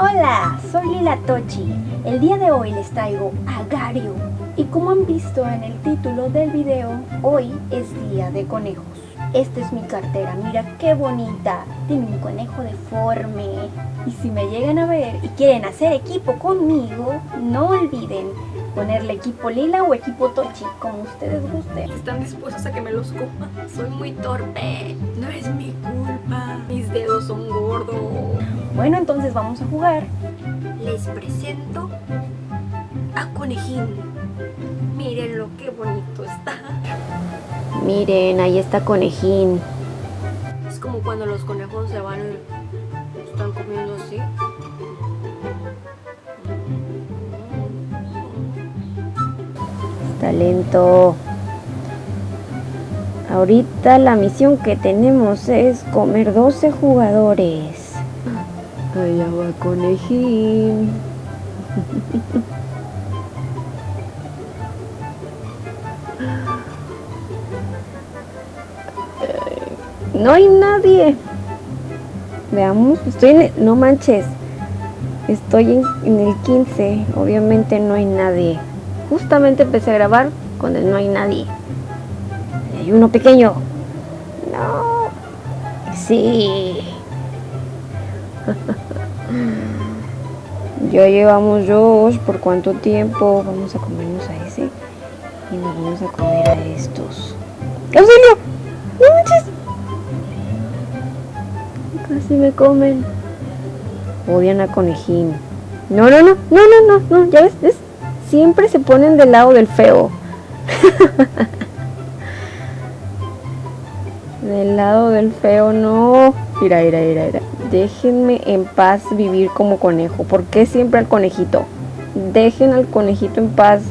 Hola, soy Lila Tochi. El día de hoy les traigo a Gario. Y como han visto en el título del video, hoy es día de conejos. Esta es mi cartera, mira qué bonita. Tiene un conejo deforme. Y si me llegan a ver y quieren hacer equipo conmigo, no olviden ponerle equipo lila o equipo tochi, como ustedes gusten. Están dispuestos a que me los coma. Soy muy torpe. No es mi culpa. Mis dedos son gordos. Bueno, entonces vamos a jugar. Les presento a Conejín. Miren lo que bonito está. Miren, ahí está Conejín. Es como cuando los conejos se van y están comiendo así. Talento. Ahorita la misión que tenemos es comer 12 jugadores. Allá va conejín. No hay nadie. Veamos, estoy en... No manches. Estoy en, en el 15. Obviamente no hay nadie. Justamente empecé a grabar cuando no hay nadie. Hay uno pequeño. No. Sí. ya llevamos dos. ¿Por cuánto tiempo? Vamos a comernos a ese. Y nos vamos a comer a estos. ¡Auxilio! Casi me comen. Odian a conejín. No, no, no, no, no, no, no. ¿Ya ves? Siempre se ponen del lado del feo. del lado del feo, no. Mira, mira, mira, mira. Déjenme en paz vivir como conejo. ¿Por qué siempre al conejito? Dejen al conejito en paz.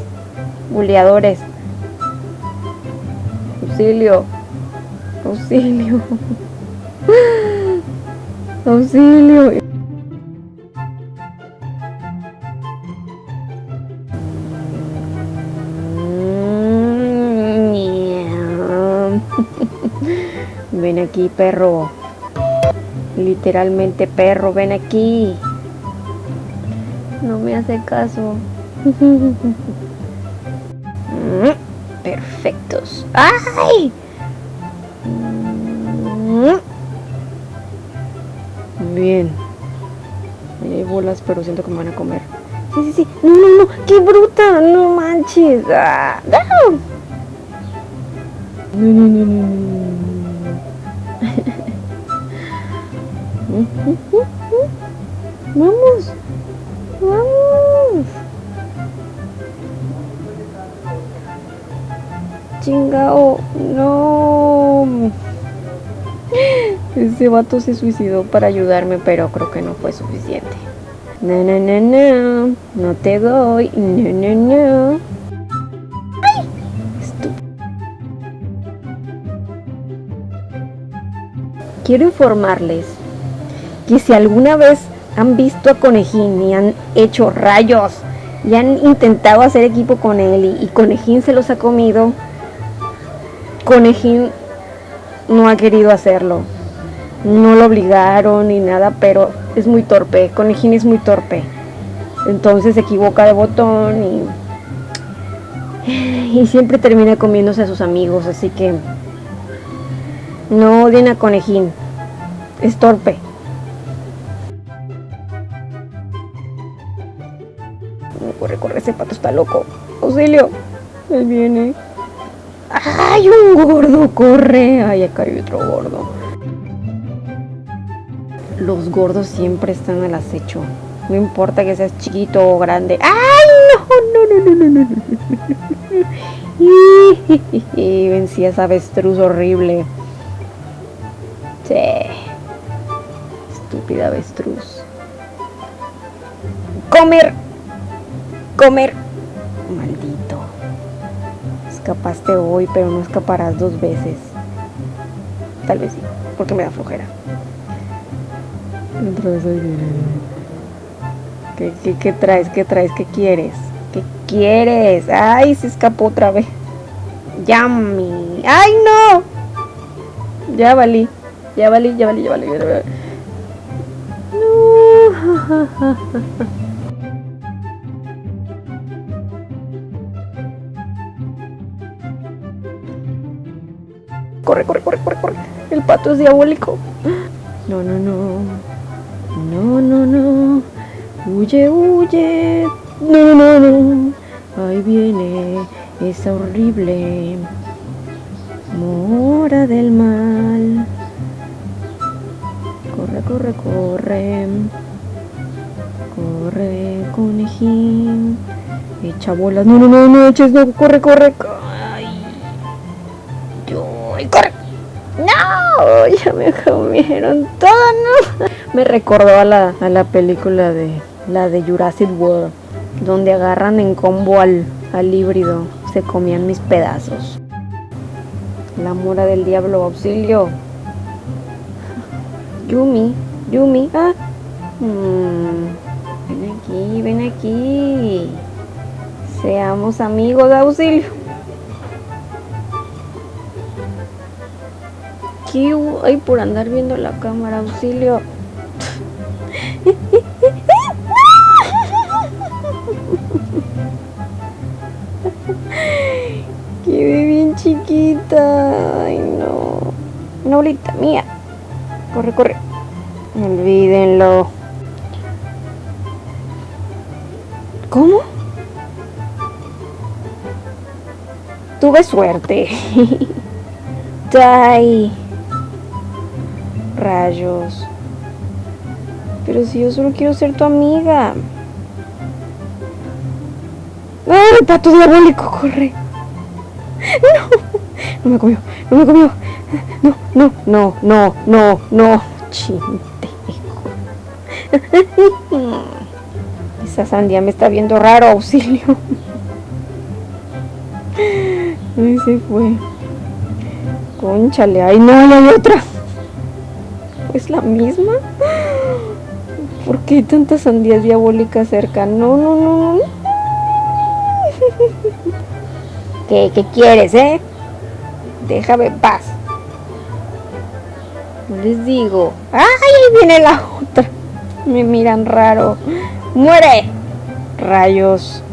Buleadores. Auxilio. Auxilio. Auxilio. Ven aquí, perro. Literalmente, perro, ven aquí. No me hace caso. Perfectos. ¡Ay! Bien. hay bolas, pero siento que me van a comer. Sí, sí, sí. No, no, no. ¡Qué bruta! No manches. ¡Ah! No, no, no, no, no. Vamos. Vamos. Chingao. No. Ese vato se suicidó para ayudarme, pero creo que no fue suficiente. No, no, no, no. No te doy. No, no, no. Quiero informarles que si alguna vez han visto a Conejín y han hecho rayos y han intentado hacer equipo con él y, y Conejín se los ha comido, Conejín no ha querido hacerlo. No lo obligaron ni nada, pero es muy torpe. Conejín es muy torpe. Entonces se equivoca de botón y, y siempre termina comiéndose a sus amigos. Así que no odien a Conejín. Es torpe. Corre, corre, ese pato está loco. Auxilio. Él viene. ¡Ay, un gordo! ¡Corre! ¡Ay, acá hay otro gordo! Los gordos siempre están al acecho. No importa que seas chiquito o grande. ¡Ay, no! No, no, no, no, no. Y vencí a esa avestruz horrible. Sí. Estúpida avestruz. ¡Comer! ¡Comer! Escapaste hoy, pero no escaparás dos veces. Tal vez sí, porque me da flojera. Otra vez ¿Qué, qué, qué traes? ¿Qué traes? ¿Qué quieres? ¿Qué quieres? ¡Ay, se escapó otra vez! ¡Yummy! ¡Ay, no! Ya valí. Ya valí, ya valí, ya valí. Ya valí. No. Corre, corre, corre, corre, corre. El pato es diabólico. No, no, no. No, no, no. Huye, huye. No, no, no. Ahí viene esa horrible mora del mal. Corre, corre, corre. Corre, conejín. Echa bolas. No, no, no, no eches, no. Corre, corre. Ay. Corre. No, ya me comieron todo. Me recordó a la, la película de la de Jurassic World, donde agarran en combo al, al híbrido. Se comían mis pedazos. La mora del diablo, auxilio. Yumi, Yumi, ah. Mm, ven aquí, ven aquí. Seamos amigos, auxilio. ¿Qué hubo? Ay, por andar viendo la cámara, auxilio. Quedé bien chiquita. Ay, no. Una bolita mía. Corre, corre. Olvídenlo. ¿Cómo? Tuve suerte. Die. Rayos. Pero si yo solo quiero ser tu amiga. ¡Ay, pato diabólico! ¡Corre! ¡No! No me comió, no me comió. No, no, no, no, no, no. Chintejo. Esa sandía me está viendo raro, auxilio. Ay, se fue. Conchale, ay no, hay otra. ¿Es la misma? ¿Por qué hay tantas sandías diabólicas cerca? No, no, no, no. ¿Qué, ¿Qué quieres, eh? Déjame en paz. No les digo. ¡Ay, ahí viene la otra! Me miran raro. ¡Muere! Rayos.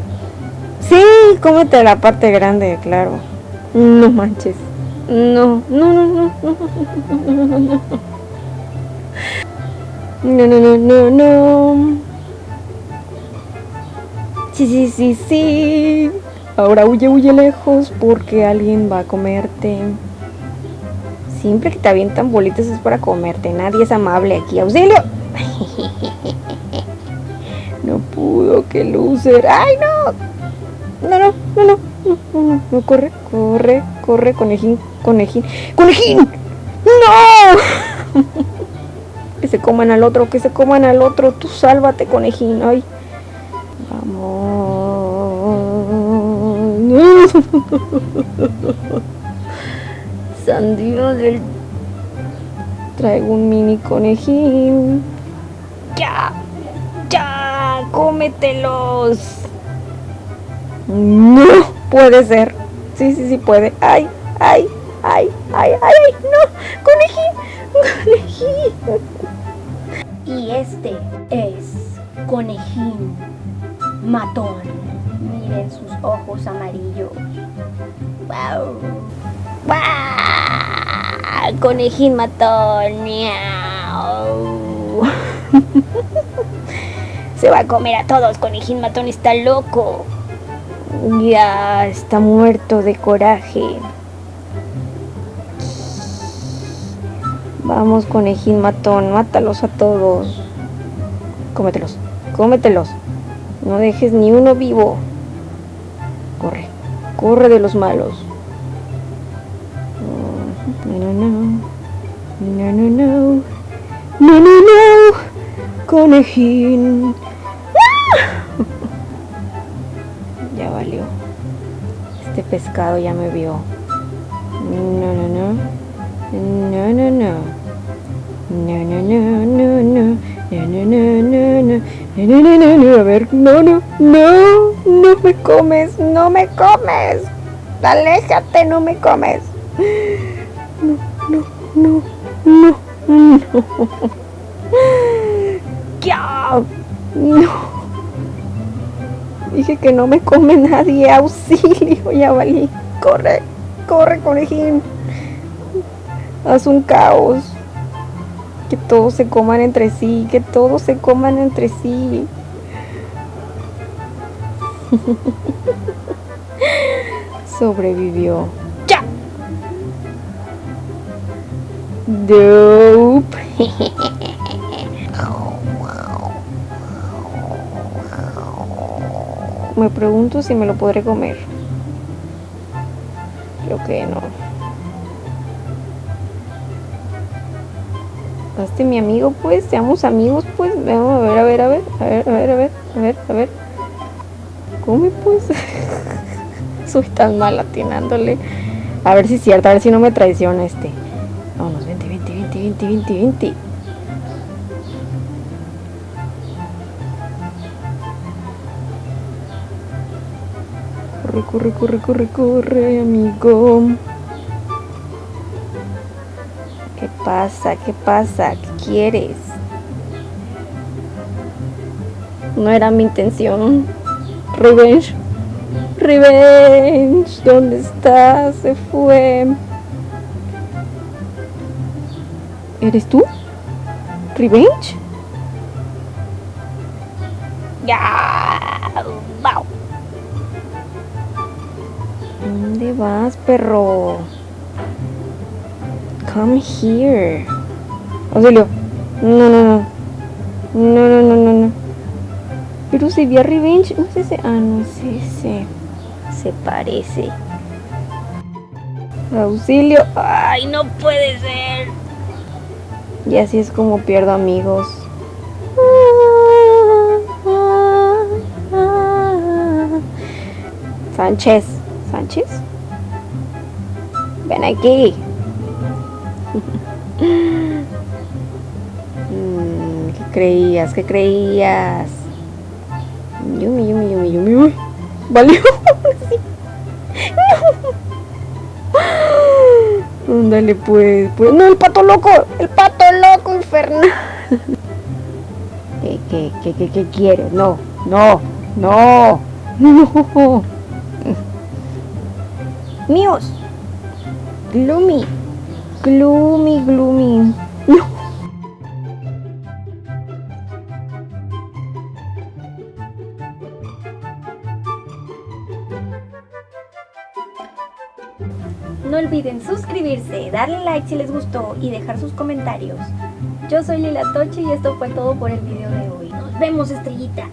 Sí, cómete la parte grande, claro. No manches. No, no, no, no, no, no, no, no. No, no, no, no, no. Sí, sí, sí, sí. Ahora huye, huye lejos porque alguien va a comerte. Siempre que te avientan bolitas es para comerte. Nadie es amable aquí. ¡Auxilio! No pudo, que loser. ¡Ay, no! No, no, no, no, no, no, no, corre, corre, corre, conejín, conejín, conejín. ¡No! que se coman al otro, que se coman al otro. Tú sálvate, conejín. Ay. Vamos. Sandino del... Traigo un mini conejín. ¡Ya! ¡Ya! ¡Cómetelos! No puede ser. Sí, sí, sí puede. ¡Ay! ¡Ay! ¡Ay! ¡Ay! ¡Ay! ¡No! ¡Conejín! ¡Conejín! Y este es Conejín Matón. Miren sus ojos amarillos. ¡Wow! ¡Wow! Conejín Matón. ¡Miau! Se va a comer a todos. Conejín Matón está loco. Ya está muerto de coraje. Vamos, conejín matón, mátalos a todos. Cómetelos, cómetelos. No dejes ni uno vivo. Corre, corre de los malos. No, no, no. No, no, no. No, no, no. Conejín. ya valió. Este pescado ya me vio. No, no, no. No, no, no. A ver, no, no, no. No me comes, no me comes. Aléjate, no me comes. No, no, no, no, no. ¡Ya! No. Dije que no me come nadie. Auxilio, ya valí. Corre, corre, conejín. Haz un caos. Que todos se coman entre sí, que todos se coman entre sí. Sobrevivió. ¡Ya! Dope. Me pregunto si me lo podré comer. Creo que no. Hazte mi amigo, pues. Seamos amigos, pues. Vamos a ver, a ver, a ver. A ver, a ver, a ver. A ver, a ver. Come, pues. Soy tan mal atinándole. A ver si es cierto, a ver si no me traiciona este. Vámonos, vente, vente, vente, vente, vente, vente. Corre, corre, corre, corre, corre, amigo. Pasa? ¿Qué pasa? ¿Qué quieres? No era mi intención. Revenge. Revenge. ¿Dónde está? Se fue. ¿Eres tú? ¿Revenge? Ya. Wow. ¿Dónde vas, perro? Come here. Auxilio. No, no, no. No, no, no, no, no. Pero se ve a Revenge. No es ese. Ah, no es ese. Se parece. Auxilio. Ay, no puede ser. Y así es como pierdo amigos. Sánchez. ¿Sánchez? Ven aquí. Mm, ¿Qué creías? ¿Qué creías? Yumi, yumi, yumi, yumi. Uy, valió. No. Ándale, pues, pues. No, el pato loco. El pato loco infernal. ¿Qué, qué, qué, qué, qué? No, no, no, no. Míos. Gloomy. Gloomy, gloomy. No. Olviden suscribirse, darle like si les gustó y dejar sus comentarios. Yo soy Lila Toche y esto fue todo por el video de hoy. Nos vemos, estrellita.